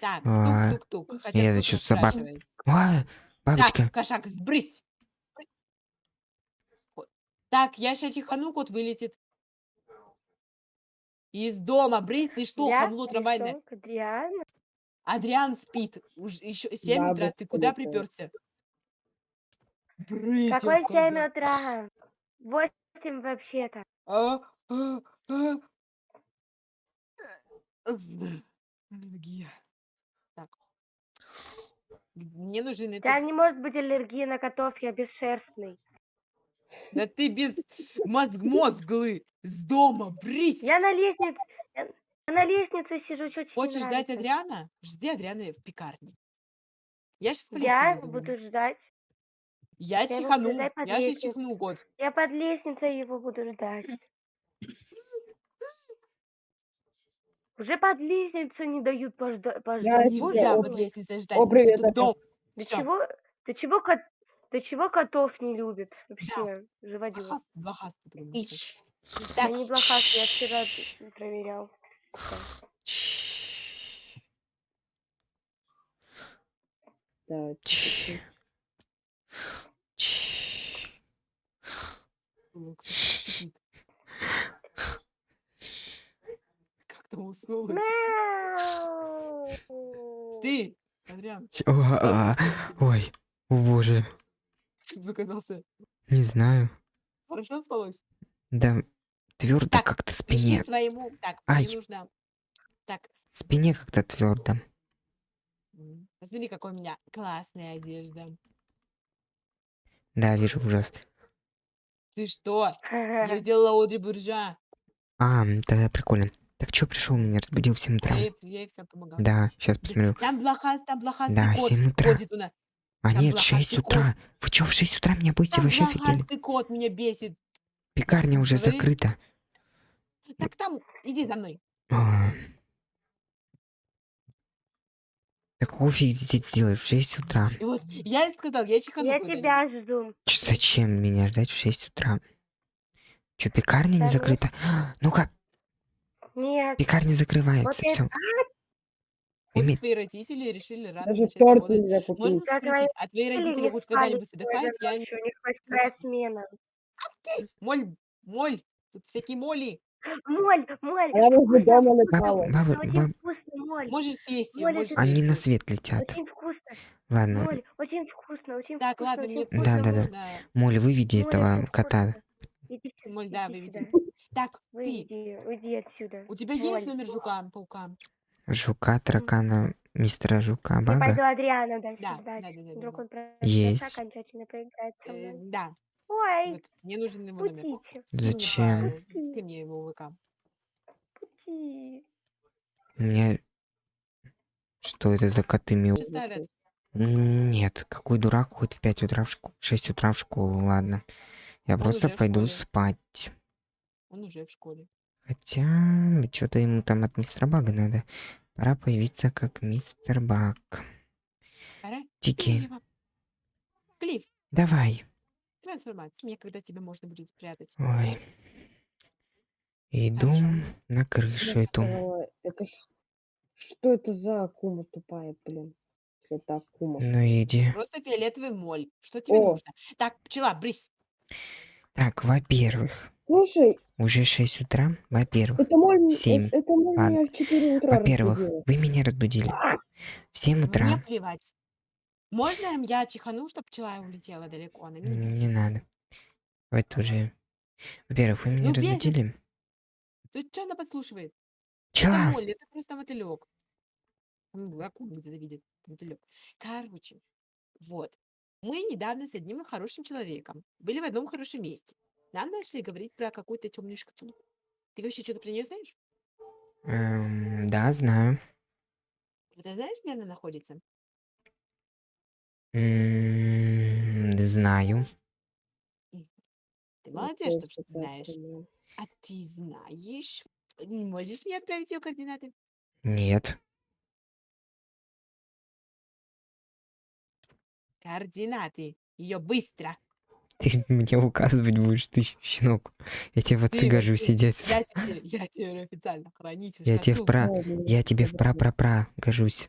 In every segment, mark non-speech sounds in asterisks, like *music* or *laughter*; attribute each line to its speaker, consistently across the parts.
Speaker 1: Так,
Speaker 2: А,
Speaker 1: тук-тук-тук. Хотя
Speaker 2: это
Speaker 1: кто
Speaker 2: что,
Speaker 1: тут
Speaker 2: собака?
Speaker 1: спрашивает?
Speaker 2: А,
Speaker 1: Так,
Speaker 2: бабочка.
Speaker 1: кошак, сбрысь. Так, я сейчас чихану, кот вылетит. Из дома, брысь, ты что,
Speaker 3: Я
Speaker 1: хамло трамвайное?
Speaker 3: Адриана.
Speaker 1: Адриан спит. Уж еще 7 утра. Ты куда
Speaker 4: летает.
Speaker 1: приперся? Брысь, я
Speaker 3: Какой 7
Speaker 1: сказал.
Speaker 3: утра? 8 вообще-то.
Speaker 1: А, а, а. Аллергия. Так. Мне нужен этот...
Speaker 3: тебя не может быть аллергии на котов, я бесшерстный.
Speaker 1: Да ты без мозг мозглы с дома, брысь!
Speaker 3: Я на лестнице, я на лестнице сижу, что тебе
Speaker 1: Хочешь ждать? Адриана? Жди Адриана в пекарне. Я сейчас полицию
Speaker 3: Я буду ждать.
Speaker 1: Я
Speaker 3: я
Speaker 1: чихану. Я
Speaker 3: лестницей.
Speaker 1: чихну, кот.
Speaker 3: Я под лестницей его буду ждать. Уже под лестницу не дают пожда-
Speaker 4: это
Speaker 3: Боже
Speaker 1: Нельзя
Speaker 4: О,
Speaker 1: под
Speaker 3: мой.
Speaker 1: лестницей ждать,
Speaker 4: О,
Speaker 1: потому что
Speaker 4: привет,
Speaker 1: тут
Speaker 4: опять.
Speaker 1: дом.
Speaker 3: Ты
Speaker 1: Всё.
Speaker 3: чего, ты чего, кот, ты чего котов не любит вообще, живодер?
Speaker 1: Блохаст, блохаст, потому что.
Speaker 5: Ич.
Speaker 3: Я не блохаст, я вчера проверял.
Speaker 4: Так,
Speaker 1: кто-то шипит. Там уснул? Ты, Адриан,
Speaker 2: а. Ой, о боже.
Speaker 1: что ты заказался?
Speaker 2: Не знаю.
Speaker 1: Хорошо спалось?
Speaker 2: Да твердо как-то спине.
Speaker 1: своему. Так,
Speaker 2: Ай.
Speaker 1: мне нужно. Так,
Speaker 2: Спине как-то твердо.
Speaker 1: посмотри, какой у меня классная одежда.
Speaker 2: Да, вижу ужас.
Speaker 1: Ты что? Я *laughs* сделала Одри Буржа.
Speaker 2: А, тогда прикольно. Так что пришел, меня разбудил в 7 утра.
Speaker 1: Я я ей всё помогала.
Speaker 2: Да, сейчас посмотрю.
Speaker 1: Там блохаст, там блохастый
Speaker 2: Да,
Speaker 1: кот
Speaker 2: 7 утра.
Speaker 1: ходит у нас.
Speaker 2: А
Speaker 1: там
Speaker 2: нет, 6
Speaker 1: блохастый кот.
Speaker 2: утра. Вы что, в 6 утра меня будете
Speaker 1: Там
Speaker 2: вообще офигели?
Speaker 1: блохастый кот меня бесит.
Speaker 2: Пекарня уже
Speaker 1: говори.
Speaker 2: закрыта.
Speaker 1: Так там, иди за мной.
Speaker 2: А. Какого фиг здесь делаешь в 6 утра?
Speaker 1: И вот я ей сказал, я чихану
Speaker 3: Я тебя жду.
Speaker 2: Чё, зачем меня ждать в 6 утра? Че, пекарня не
Speaker 3: Да нет.
Speaker 2: закрыта? Ну-ка,
Speaker 3: Нет.
Speaker 2: пекарня закрывается,
Speaker 3: я-
Speaker 2: все.
Speaker 1: Вот
Speaker 2: Иметь-
Speaker 1: твои родители решили рано
Speaker 4: Даже
Speaker 1: начать
Speaker 4: торт
Speaker 1: работать.
Speaker 4: нельзя
Speaker 1: Можно
Speaker 4: купить.
Speaker 1: Спросить, а твои родители
Speaker 3: не
Speaker 1: хоть
Speaker 3: спали
Speaker 1: когда-нибудь отдыхают? Я...
Speaker 3: у них восьмая смена.
Speaker 1: Моль, моль, тут всякие моли.
Speaker 3: Моль, моль.
Speaker 4: Она возле дома летала.
Speaker 2: баба,
Speaker 3: Очень
Speaker 2: баб,
Speaker 3: вкусно, моль.
Speaker 1: Можешь сесть,
Speaker 3: Моль,
Speaker 1: можешь
Speaker 2: они
Speaker 1: сесть.
Speaker 2: на свет летят.
Speaker 3: Очень вкусно.
Speaker 2: Ладно,
Speaker 3: Моль, очень вкусно, очень
Speaker 1: Так,
Speaker 3: вкусно.
Speaker 1: ладно,
Speaker 3: очень
Speaker 1: мне.
Speaker 2: Да, да, да. Моль, выведи
Speaker 3: Моль,
Speaker 2: этого кота.
Speaker 3: вкусно. Иди сюда.
Speaker 1: Моль, да, выведи. Так, ты,
Speaker 3: Выйди, уйди отсюда.
Speaker 1: у тебя есть номер жука, паука?
Speaker 2: Жука, таракана, мистера Жука,
Speaker 3: Я пойду
Speaker 2: бага.
Speaker 3: Адриана дальше
Speaker 1: Да,
Speaker 3: ждать.
Speaker 1: да, да, да,
Speaker 3: Вдруг он
Speaker 2: Есть.
Speaker 3: окончательно поиграет со
Speaker 1: Э,
Speaker 3: мной.
Speaker 1: да,
Speaker 3: Ой,
Speaker 1: вот, мне нужен его номер.
Speaker 3: путите,
Speaker 1: мне
Speaker 2: Зачем?
Speaker 1: Скинь мне его ВК.
Speaker 3: пути.
Speaker 2: У меня... Что это за коты мяу?
Speaker 1: Что ставят?
Speaker 2: М, Нет, какой дурак хоть в 5 утра в школу, 6 утра в школу, ладно. Я
Speaker 1: Он
Speaker 2: просто
Speaker 1: в
Speaker 2: пойду спать.
Speaker 1: Он уже в школе.
Speaker 2: Хотя, что-то ему там от мистера Бага надо. Пора появиться как мистер Баг.
Speaker 1: Пора?
Speaker 2: Тики.
Speaker 1: Клифф,
Speaker 2: давай.
Speaker 1: трансформация. Мне когда тебя можно будет спрятать.
Speaker 2: Ой. Иду
Speaker 1: Хорошо.
Speaker 2: на крышу эту.
Speaker 4: Ой, Это ж... Что это за акума тупая, блин? Если это акума.
Speaker 2: Ну иди.
Speaker 1: Просто фиолетовый моль. Что тебе
Speaker 4: О.
Speaker 1: нужно? Так, пчела, брысь.
Speaker 2: Так, во-первых,
Speaker 4: Слушай,
Speaker 2: уже 6 утра. Во-первых,
Speaker 4: это моль...
Speaker 2: Семь.
Speaker 4: Это, это в 4 утра
Speaker 2: во-первых, вы меня разбудили. В 7
Speaker 1: Мне
Speaker 2: утра.
Speaker 1: плевать. Можно я чихану, чтобы пчела улетела далеко? Она меня
Speaker 2: Не
Speaker 1: бесит.
Speaker 2: надо. Это уже... Во-первых, вы меня
Speaker 1: Ну, бесит.
Speaker 2: разбудили.
Speaker 1: Ты что она подслушивает? Это
Speaker 2: Пчела!
Speaker 1: моль, это просто мотылек. Ну, акулу где-то видит, мотылек. Короче, вот. Мы недавно с одним хорошим человеком были в одном хорошем месте. Нам начали говорить про какую-то темную шкатулку. Ты вообще что-то про нее знаешь?
Speaker 2: Эм, да, знаю.
Speaker 1: Ты знаешь, где она находится?
Speaker 2: М, Знаю.
Speaker 1: Ты
Speaker 4: Ну,
Speaker 1: молодец,
Speaker 4: то
Speaker 1: что
Speaker 4: есть
Speaker 1: что ты
Speaker 4: это
Speaker 1: знаешь. А ты знаешь? Не можешь мне отправить ее координаты?
Speaker 2: Нет.
Speaker 1: Координаты. Ее быстро.
Speaker 2: Ты *laughs* мне указывать будешь, ты щенок. Я тебе в отцы гожу сидеть.
Speaker 1: Я теперь, я теперь официально хранитель
Speaker 2: Я тебе в пра... Я тебе в пра-пра-пра гожусь.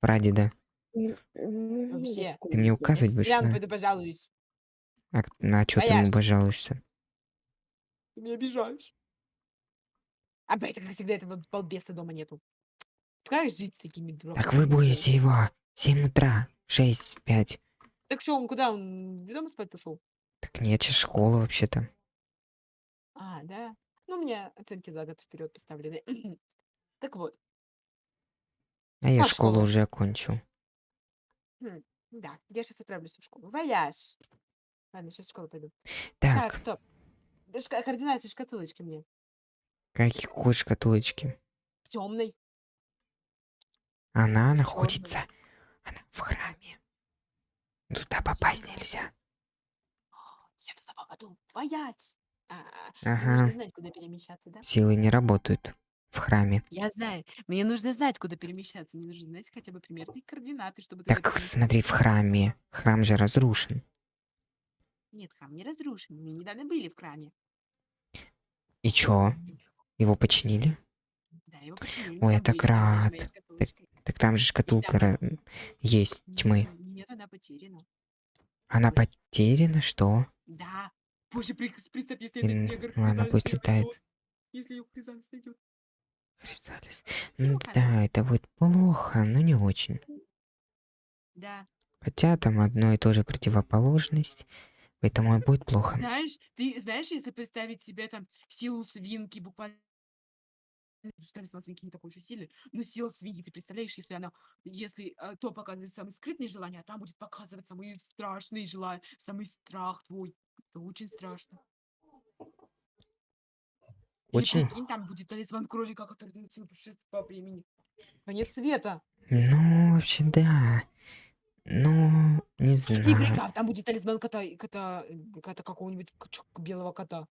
Speaker 2: Прадеда.
Speaker 4: Надо
Speaker 1: Вообще.
Speaker 2: Ты мне указывать будешь, да?
Speaker 1: пойду пожалуюсь.
Speaker 2: А, к- а чё ты ему пожалуешься?
Speaker 1: Ты меня обижаешь. Опять, как всегда, этого балбеса дома нету. Как жить с такими дураками?
Speaker 2: Так вы будете его в 7 утра, в 6, в 5.
Speaker 1: Так что, он куда? Он где дома спать пошел?
Speaker 2: Так нет, сейчас школа вообще-то.
Speaker 1: А, да. Ну, у меня оценки за год вперед поставлены. *clears throat* Так вот,
Speaker 2: А я
Speaker 1: Как
Speaker 2: школу
Speaker 1: школа?
Speaker 2: уже окончил.
Speaker 1: да, я сейчас отправлюсь в школу. Вояж. Ладно, сейчас в школу пойду.
Speaker 2: Так,
Speaker 1: Так, стоп. Шка- Координаты шкатулочки мне.
Speaker 2: какой шкатулочки?
Speaker 1: Темной.
Speaker 2: Она находится... Она в храме. Туда попасть нельзя.
Speaker 1: Я туда попаду. Вояж. А,
Speaker 2: Ага.
Speaker 1: нужно знать, куда перемещаться, да?
Speaker 2: Силы не работают в храме.
Speaker 1: Я знаю. Мне нужно знать, куда перемещаться. Мне нужно знать хотя бы примерные координаты, чтобы туда
Speaker 2: Так смотри, в храме. Храм же разрушен.
Speaker 1: Нет, храм не разрушен. Мы недавно были в храме.
Speaker 2: И чё? Его починили?
Speaker 1: Да, его починили.
Speaker 2: Ой, я так рад.
Speaker 1: шкатулочка.
Speaker 2: Так там же шкатулка ра- есть тьмы.
Speaker 1: Нет, она потеряна.
Speaker 2: Она потеряна, что?
Speaker 1: Да. Боже, представь, если этот негр
Speaker 2: ладно, пусть летает.
Speaker 1: Если ее Хризалис найдет.
Speaker 2: Хризалис. Ну да, это будет плохо, но не очень.
Speaker 1: Да.
Speaker 2: Хотя там одно и то же противоположность, поэтому будет плохо.
Speaker 1: Знаешь, ты знаешь, если представить себе там силу свинки, буквально представить сама свинки не такой уж и сильный, но сила свиньи, ты представляешь, если она, если э, то показывает самые скрытные желания, а там будет показывать самые страшные желания, самый страх твой. Это очень страшно. Или
Speaker 2: Очень.
Speaker 1: прикинь, там будет талисман кролика, который дает силу путешествовать по времени. Конец света.
Speaker 2: Ну, вообще, да. Ну, не
Speaker 1: И
Speaker 2: знаю.
Speaker 1: прикав, там будет талисман кота, и кота, э, кота какого-нибудь белого кота.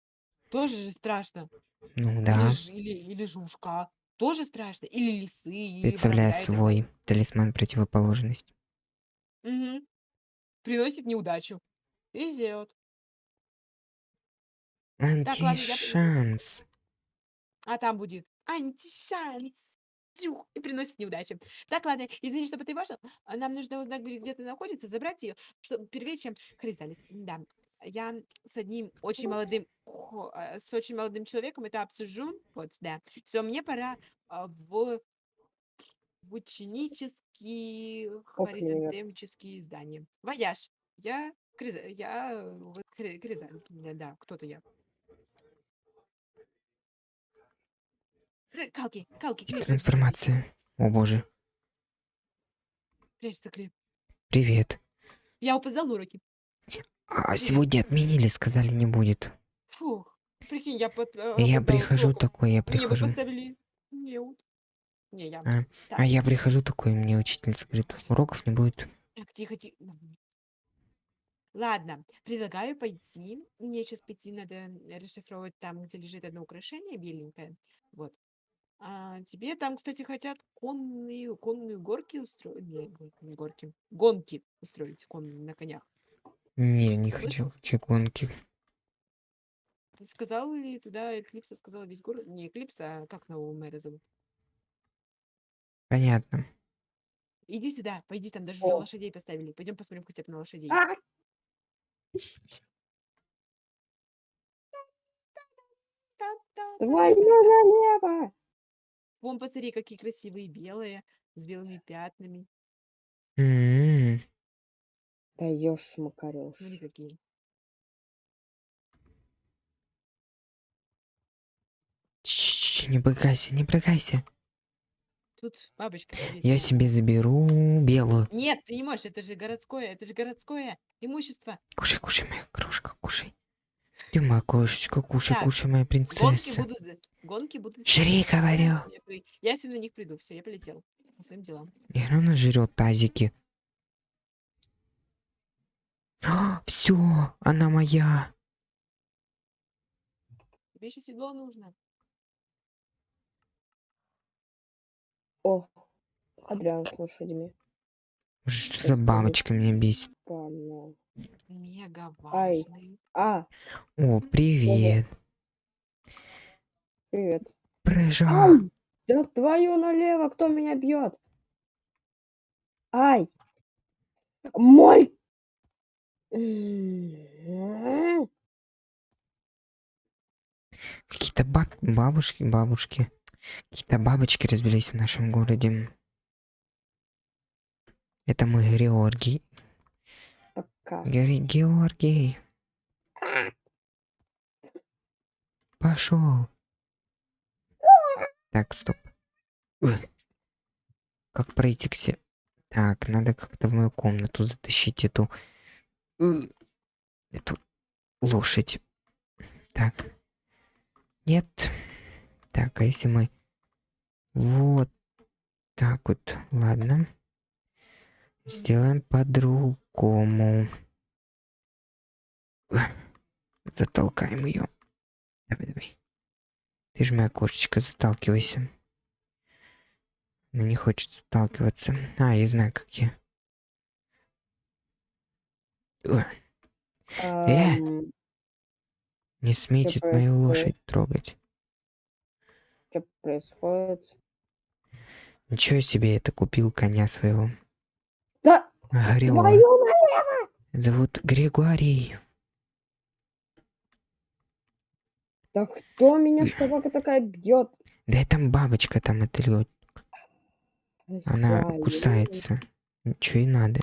Speaker 1: Тоже же страшно.
Speaker 2: Ну
Speaker 1: Или,
Speaker 2: да.
Speaker 1: ж- или, или жушка. Тоже страшно. Или лисы, или воробья, это
Speaker 2: свой талисман противоположность.
Speaker 1: Мгм. Приносит неудачу. Везет. ладно, я.
Speaker 2: Антишанс.
Speaker 1: А там будет антишанс. Тюх, И приносит неудачу. Так, ладно, извини, что потревожил. А Нам нужно узнать, где где ты находится, забрать ее, чтобы первее, чем Хризалис. Да. Я с одним очень молодым, э, с очень молодым человеком это обсужу. Вот, да. Все, мне пора а, в, в ученические
Speaker 4: Ок,
Speaker 1: хризантемические здания. Вояж. Я Криза, я э, вот Кризаль. Да, да, кто-то я. Калки, калки, клип.
Speaker 2: Трансформация. О боже.
Speaker 1: Прячься, клип.
Speaker 2: Привет.
Speaker 1: Я опоздал уроки.
Speaker 2: А сегодня отменили, сказали не будет.
Speaker 1: Фух. Прикинь, я под, э,
Speaker 2: я прихожу
Speaker 1: уроку.
Speaker 2: такой, я
Speaker 1: Мне
Speaker 2: прихожу.
Speaker 1: поставили неуд. Не, я.
Speaker 2: А,
Speaker 1: Так,
Speaker 2: А я прихожу такой, мне учительница говорит, уроков не будет.
Speaker 1: так, тихо, тихо. Ладно, предлагаю пойти. Мне сейчас пойти надо расшифровать там, где лежит одно украшение беленькое. Вот. А тебе там, кстати, хотят конные, конные горки устроить. Не, не горки. Гонки устроить конные на конях.
Speaker 2: Не, не
Speaker 1: Слышал?
Speaker 2: хочу вообще гонки.
Speaker 1: Ты сказал ли туда Эклипса сказала весь город? Не Эклипса, а как нового мэра зовут?
Speaker 2: Понятно.
Speaker 1: Иди сюда, пойди, там даже уже
Speaker 4: О.
Speaker 1: лошадей поставили. Пойдем посмотрим хотя бы на лошадей.
Speaker 4: А!
Speaker 1: Та-та.
Speaker 4: Твою налево!
Speaker 1: Вон, посмотри, какие красивые белые, с белыми пятнами.
Speaker 2: М,
Speaker 4: Даешь, Макарёш.
Speaker 1: Смотри, какие.
Speaker 2: Не брыкайся, не брыкайся.
Speaker 1: Тут бабочка сидит.
Speaker 2: Я себе заберу белую.
Speaker 1: Нет, ты не можешь, это же городское, это же городское имущество.
Speaker 2: Кушай, кушай, моя крошка, кушай. Ты моя крошечка, кушай,
Speaker 1: Так,
Speaker 2: кушай, моя
Speaker 1: Гонки
Speaker 2: принцесса.
Speaker 1: будут, за- гонки будут.
Speaker 2: Жри,
Speaker 1: сегодня.
Speaker 2: говорю.
Speaker 1: Я Я если на них приду, все, я полетел по своим делам.
Speaker 2: И она жрет тазики. *gasps* Все, она моя.
Speaker 1: Тебе еще седло нужно.
Speaker 4: О, Адриан с лошадями.
Speaker 2: Что за бабочка меня бесит?
Speaker 1: Мега
Speaker 4: Ай.
Speaker 1: важный.
Speaker 4: А,
Speaker 2: О, привет.
Speaker 4: привет.
Speaker 2: Прыжок.
Speaker 4: Ай! Да твою налево, кто меня бьет? Ай! Мой!
Speaker 2: Какие-то баб... бабушки, бабушки. Какие-то бабочки разбились в нашем городе. Это мой Георгий.
Speaker 4: Пока.
Speaker 2: Георгий, Георгий. Пошел. Так, стоп. Ой. Как пройти к се... Так, надо как-то в мою комнату затащить эту... Эту лошадь. Так. Нет. Так, а если мы... Вот так вот. Ладно. Сделаем по-другому. Затолкаем ее. Давай, давай. Ты же моя кошечка, заталкивайся. Она не хочет сталкиваться. А, я знаю, как я. Э! Не смейте мою лошадь трогать.
Speaker 4: Что происходит?
Speaker 2: Ничего себе, это купил коня своего.
Speaker 4: Да
Speaker 2: Горева.
Speaker 4: твою налево!
Speaker 2: Зовут Григорий.
Speaker 4: Да кто меня собака такая бьет?
Speaker 2: Да и там бабочка там это. Она кусается. Ничего и надо.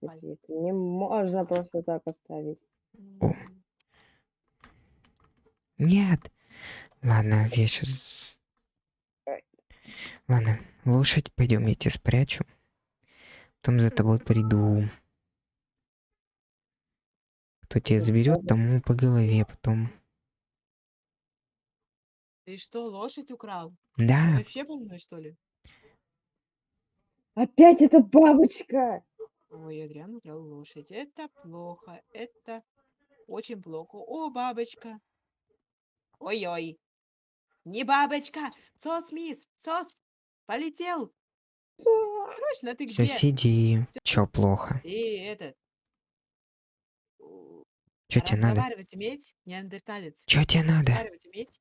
Speaker 4: Это не можно просто так оставить.
Speaker 2: О. Нет. Ладно, я сейчас... Ладно, лошадь, пойдем, я тебя спрячу. Потом за тобой приду. Кто тебя заберет, тому по голове потом.
Speaker 1: Ты что, лошадь украл? Ты
Speaker 2: Да,
Speaker 1: вообще больной, что ли?
Speaker 4: Опять эта бабочка!
Speaker 1: Ой, Адриан украл лошадь. Это плохо. Это очень плохо. О, бабочка. Ой-ой. Не бабочка. Сос, мисс. Сос. Полетел. Срочно, ты
Speaker 2: все
Speaker 1: где?
Speaker 2: сиди. Чё плохо?
Speaker 1: Ты этот.
Speaker 2: Чё тебе надо?
Speaker 1: Разговаривать уметь, неандерталец.
Speaker 2: Чё тебе надо?
Speaker 1: Разговаривать уметь?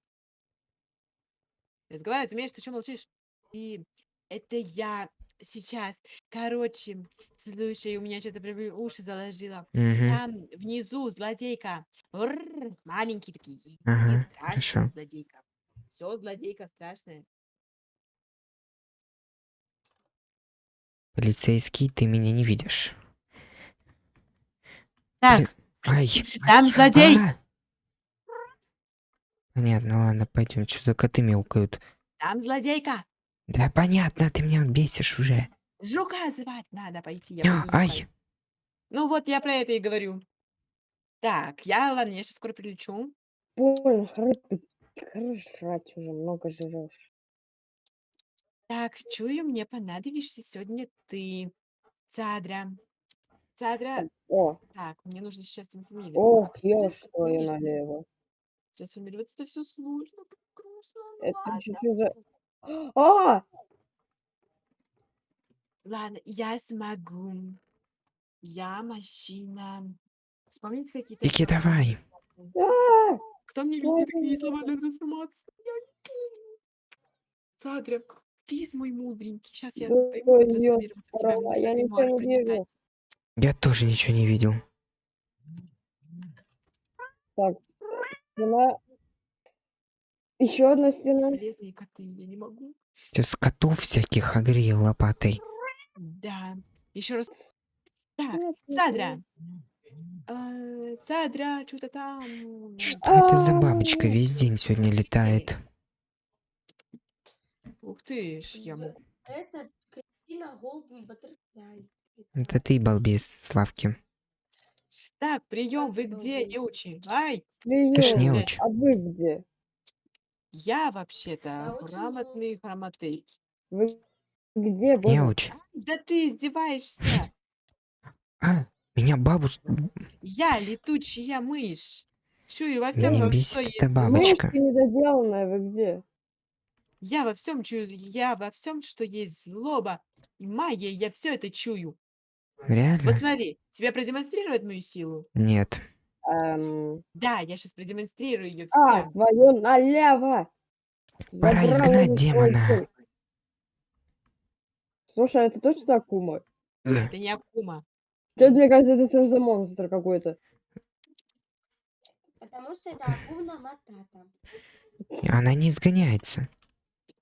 Speaker 1: Разговаривать умеешь, ты что молчишь? И это я сейчас. Короче, слушай, у меня что-то прям уши заложило.
Speaker 2: Угу.
Speaker 1: Там внизу злодейка. Рррр, маленькие такие.
Speaker 2: Ага,
Speaker 1: страшная
Speaker 2: хорошо.
Speaker 1: злодейка. Все, злодейка страшная.
Speaker 2: Полицейский, ты меня не видишь.
Speaker 1: Так,
Speaker 2: Ай. *laughs*
Speaker 1: там злодей.
Speaker 2: А! Понятно, ладно, пойдем. Что за коты мяукают?
Speaker 1: Там злодейка.
Speaker 2: Да понятно, ты меня бесишь уже.
Speaker 1: Жука звать надо пойти. Я
Speaker 2: А, ай.
Speaker 1: звать. Ну вот я про это и говорю. Так, я, ладно, я сейчас скоро прилечу.
Speaker 4: Больно, хорош, ты хорош жрать уже, много жрешь.
Speaker 1: Так, чую, мне понадобишься сегодня ты. Цадра. Цадра.
Speaker 4: О,
Speaker 1: Так, мне нужно сейчас трансформироваться.
Speaker 4: ох,
Speaker 1: сейчас
Speaker 4: твою
Speaker 1: трансформируюсь.
Speaker 4: налево.
Speaker 1: Трансформироваться это все сложно, так грустно.
Speaker 4: Это
Speaker 1: ладно.
Speaker 4: чуть-чуть за... А!
Speaker 1: Ладно, я смогу. Я мужчина. Вспомните какие-то
Speaker 2: Вики,
Speaker 1: слова.
Speaker 2: давай.
Speaker 4: А!
Speaker 1: Кто мне везет такие слова для трансформации? Я не помню. Цадра, ты мой мудренький. Сейчас я
Speaker 4: Да
Speaker 1: пойму,
Speaker 4: ёб
Speaker 1: трансформироваться в тебя.
Speaker 4: я ничего не вижу.
Speaker 1: прочитать.
Speaker 2: Я тоже ничего не видел.
Speaker 4: Так, стена. Еще одна стена.
Speaker 1: Бесполезные коты, я не могу.
Speaker 2: Сейчас котов всяких огрел лопатой.
Speaker 1: Да. Еще раз. Так, Цадра. Э, Цадра, что-то там.
Speaker 2: Что это за бабочка весь день сегодня летает?
Speaker 1: Ух ты ж, я могу.
Speaker 5: Это Кристина Голден Баттерфляй.
Speaker 2: Это ты, балбес, Славки.
Speaker 1: Так, прием, вы где, неучи? Ай,
Speaker 2: Ты ж
Speaker 4: Прием.
Speaker 2: не
Speaker 1: блядь.
Speaker 2: очень.
Speaker 4: А вы где?
Speaker 1: Я вообще-то грамотный грамотей.
Speaker 4: Вы где,
Speaker 2: Не
Speaker 4: боже?
Speaker 2: очень.
Speaker 1: Да ты издеваешься.
Speaker 2: А, меня бабушка...
Speaker 1: Я летучая мышь. Чую во всем,
Speaker 2: Меня
Speaker 1: во
Speaker 2: бесит
Speaker 1: что
Speaker 2: эта
Speaker 1: есть зло.
Speaker 2: бабочка.
Speaker 4: Мышка недоделанная, вы где?
Speaker 1: Я во всем чую, я во всем, что есть злоба и магия, я все это чую.
Speaker 2: Реально?
Speaker 1: Вот смотри, тебе продемонстрировать мою силу?
Speaker 2: Нет.
Speaker 4: Эм,
Speaker 1: Да, я сейчас продемонстрирую ее
Speaker 4: А,
Speaker 1: всем.
Speaker 4: твою налево!
Speaker 2: Пора
Speaker 4: Забрал
Speaker 2: изгнать
Speaker 4: него
Speaker 2: демона.
Speaker 4: тело. Слушай, а это точно Акума?
Speaker 2: Э,
Speaker 1: Это не Акума.
Speaker 4: Чё, мне кажется, это что за монстр какой-то.
Speaker 5: Потому что это Акуна Матата.
Speaker 2: Она не изгоняется.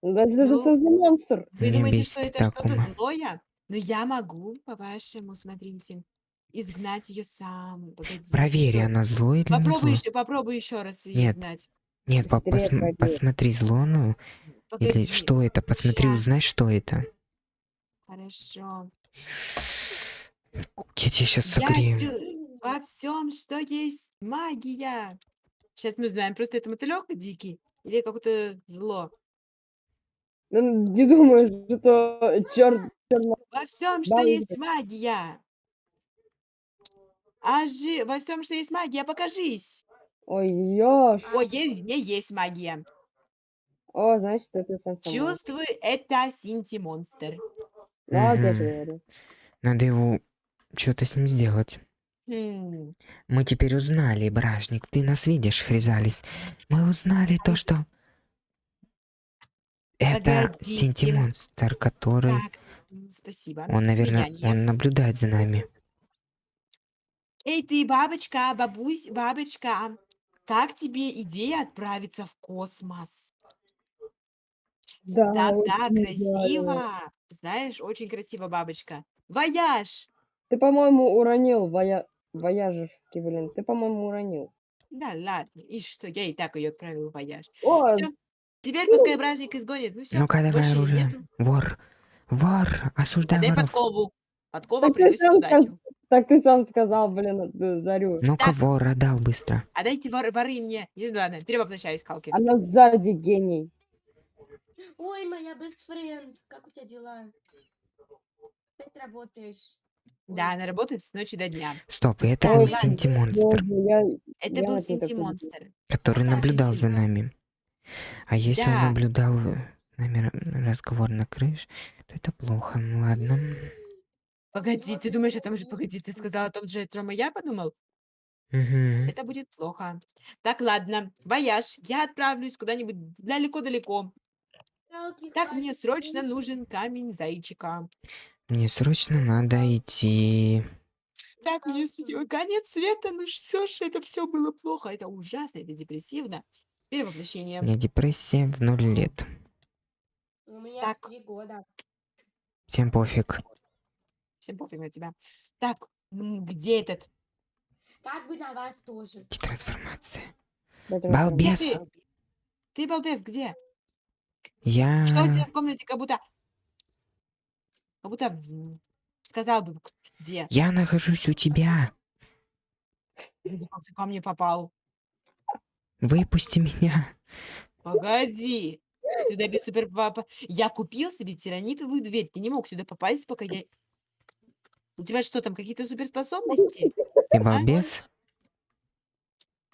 Speaker 4: Значит, это
Speaker 1: Ну,
Speaker 4: что за монстр?
Speaker 1: Вы
Speaker 2: Меня
Speaker 1: думаете,
Speaker 2: бесит
Speaker 1: что это
Speaker 2: эта
Speaker 1: что-то
Speaker 2: Акума.
Speaker 1: злое? Но я могу, по-вашему, смотрите, изгнать ее сам. Погоди,
Speaker 2: Проверь,
Speaker 1: что?
Speaker 2: она зло или не
Speaker 1: Попробуй
Speaker 2: зло.
Speaker 1: еще, попробуй еще раз ее
Speaker 2: Нет.
Speaker 1: изгнать.
Speaker 2: Нет, по- посм-
Speaker 4: проверь.
Speaker 2: посмотри, зло или
Speaker 1: Погоди.
Speaker 2: что это? Посмотри,
Speaker 1: Щас.
Speaker 2: узнай, что это.
Speaker 1: Хорошо.
Speaker 2: Я тебя сейчас согрею.
Speaker 1: во всем, что есть магия. Сейчас мы узнаем, просто это мотылек дикий или какое-то зло.
Speaker 4: Ну, Не думаю, что черт,
Speaker 1: Во всем, что есть магия. Ажи, во всем, что есть магия, покажись.
Speaker 4: Ой, ёж.
Speaker 1: Ой, есть, не есть магия.
Speaker 4: О, значит, это сам
Speaker 1: Чувствуй, это синти-монстр.
Speaker 4: Же
Speaker 2: Мгм.
Speaker 4: говорю.
Speaker 2: Надо его что-то с ним сделать.
Speaker 1: Хм.
Speaker 2: Мы теперь узнали, бражник, ты нас видишь, Хризалис. Мы узнали то, что это
Speaker 1: Погодите.
Speaker 2: синтимонстр, который...
Speaker 1: Так, м, спасибо.
Speaker 2: Он, наверное,
Speaker 1: Слияние.
Speaker 2: он наблюдает за нами.
Speaker 1: Эй, ты, бабочка, бабусь, бабочка, как тебе идея отправиться в космос?
Speaker 4: Да,
Speaker 1: Да, да,
Speaker 4: очень здорово.
Speaker 1: красиво. Знаешь, очень красиво, бабочка. Вояж!
Speaker 4: Ты, по-моему, уронил воя... вояжевский, блин. Ты, по-моему, уронил.
Speaker 1: Да ладно, и что, я и так ее отправила в вояж.
Speaker 4: О,
Speaker 1: Все, теперь пускай бражник изгонит. Ну все,
Speaker 2: Ну-ка, давай
Speaker 1: больше
Speaker 2: оружие.
Speaker 1: нету.
Speaker 2: Вор. Вор. Осуждай
Speaker 1: Отдай
Speaker 2: воров.
Speaker 1: подкову. Подкова
Speaker 4: Так ты
Speaker 1: приносит удачу.
Speaker 4: так ты сам сказал, блин, э, Дарю.
Speaker 2: Ну-ка,
Speaker 1: Так.
Speaker 2: вор отдал быстро.
Speaker 1: Отдайте вор, воры мне. Не, ладно, перевоплощаюсь, Халки.
Speaker 4: Она сзади гений.
Speaker 5: Ой, моя best friend, как у тебя дела? Опять работаешь?
Speaker 1: Да, она работает с ночи до дня.
Speaker 2: Стоп, и это
Speaker 1: Так,
Speaker 2: был синтимонстр.
Speaker 1: Это
Speaker 4: Я
Speaker 1: был синти-монстр.
Speaker 2: который
Speaker 1: Да,
Speaker 2: наблюдал за нами. А если он
Speaker 1: Да.
Speaker 2: наблюдал э, нами разговор на крыше, то это плохо. Ну, Ладно.
Speaker 1: Погоди, ты думаешь о том же, погоди, ты сказал о том же, о чем и я подумал?
Speaker 2: Мгм.
Speaker 1: Это будет плохо. Так, ладно, вояж, я отправлюсь куда-нибудь далеко-далеко. Так, мне срочно нужен камень зайчика.
Speaker 2: Мне срочно надо идти.
Speaker 1: Так, мне с- конец света, ну все ж, это все было плохо, это ужасно, это депрессивно.
Speaker 2: У
Speaker 1: Перевоплощение.
Speaker 2: меня депрессия в ноль лет.
Speaker 5: У меня
Speaker 1: Так.
Speaker 5: три года.
Speaker 2: Всем пофиг.
Speaker 1: Всем пофиг на тебя. Так, где этот?
Speaker 5: Как бы на вас тоже.
Speaker 2: Трансформация.
Speaker 4: Дайте мне
Speaker 1: Где
Speaker 2: Балбес.
Speaker 1: ты? Ты, балбес, где?
Speaker 2: Я...
Speaker 1: Что у тебя в комнате, как будто... Как будто сказал бы, где.
Speaker 2: Я нахожусь у тебя.
Speaker 1: Как ты ко мне попал?
Speaker 2: Выпусти меня.
Speaker 1: Погоди. Сюда без супер. Я купил себе тиранитовую дверь. Ты не мог сюда попасть, пока я... У тебя что там, какие-то суперспособности? *laughs*
Speaker 2: Ты балбес?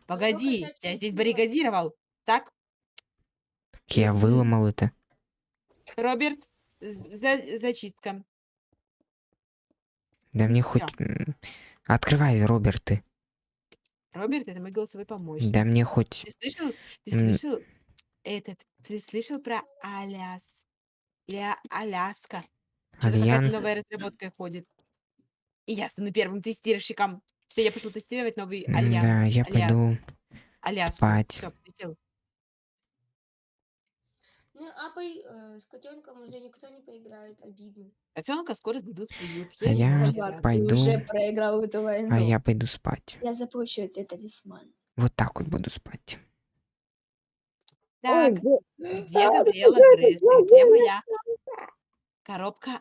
Speaker 1: Погоди,
Speaker 5: хотят
Speaker 1: я здесь баррикадировал. Так,
Speaker 2: Я выломал это.
Speaker 1: Роберт, за- зачистка.
Speaker 2: Да мне хоть...
Speaker 1: Всё.
Speaker 2: м, Открывай, Роберт, ты.
Speaker 1: Роберт, это мой голосовой помощник.
Speaker 2: Да мне хоть...
Speaker 1: Ты слышал? Ты слышал этот? Ты слышал про Аляс? Или А- Аляска? Что-то какая-то новая разработка ходит. И я стану первым тестировщиком. Все, я пошел тестировать новый
Speaker 2: М,
Speaker 1: Альянс.
Speaker 2: Да, я пойду
Speaker 1: Аляску.
Speaker 2: спать.
Speaker 1: Все, полетел.
Speaker 5: Ну, а по... э, с котенком уже никто не поиграет. Обидно.
Speaker 1: Котенка скоро сдадут в приют.
Speaker 2: А я
Speaker 6: Собак,
Speaker 2: пойду-
Speaker 6: ты уже проиграл эту войну.
Speaker 2: А я пойду спать.
Speaker 6: Я заплачу тебе талисман.
Speaker 2: Вот так вот буду спать.
Speaker 4: Ой,
Speaker 1: Так,
Speaker 4: где-
Speaker 1: где
Speaker 4: А,
Speaker 1: Габриэла Грейс? Где моя коробка